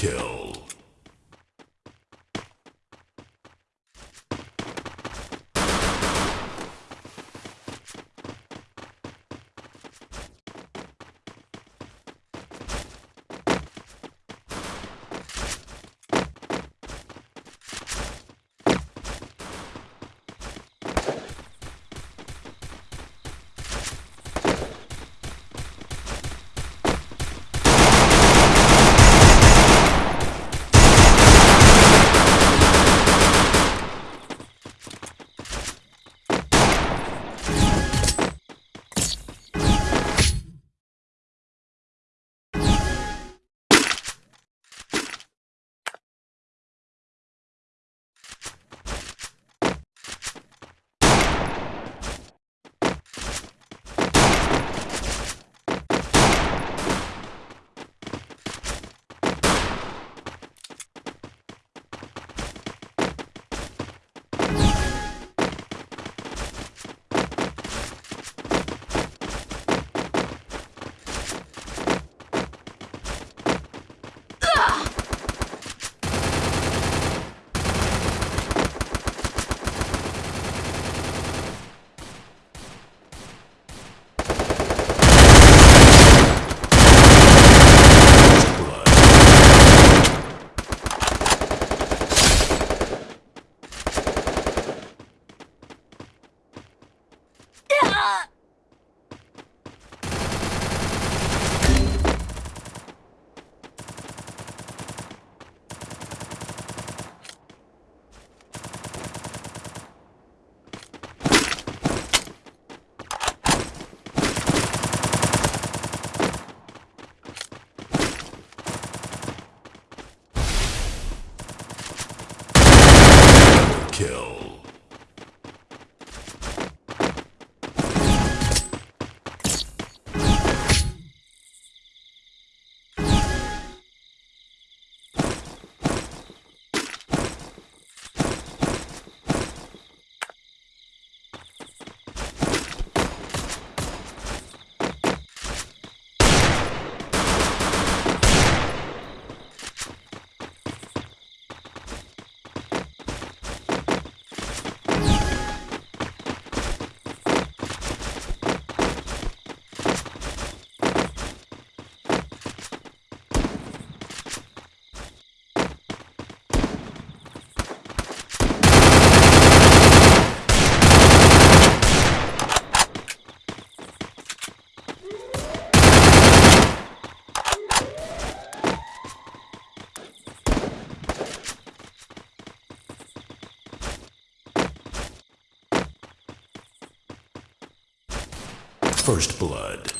kill. First blood.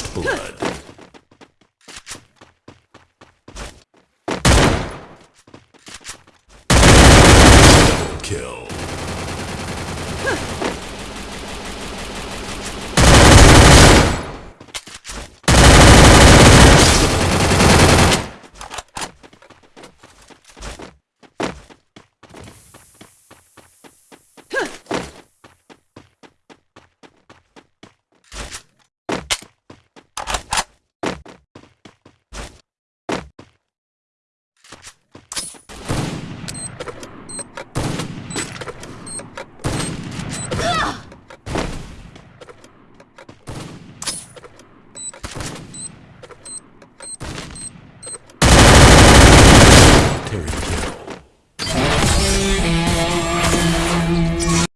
First Blood.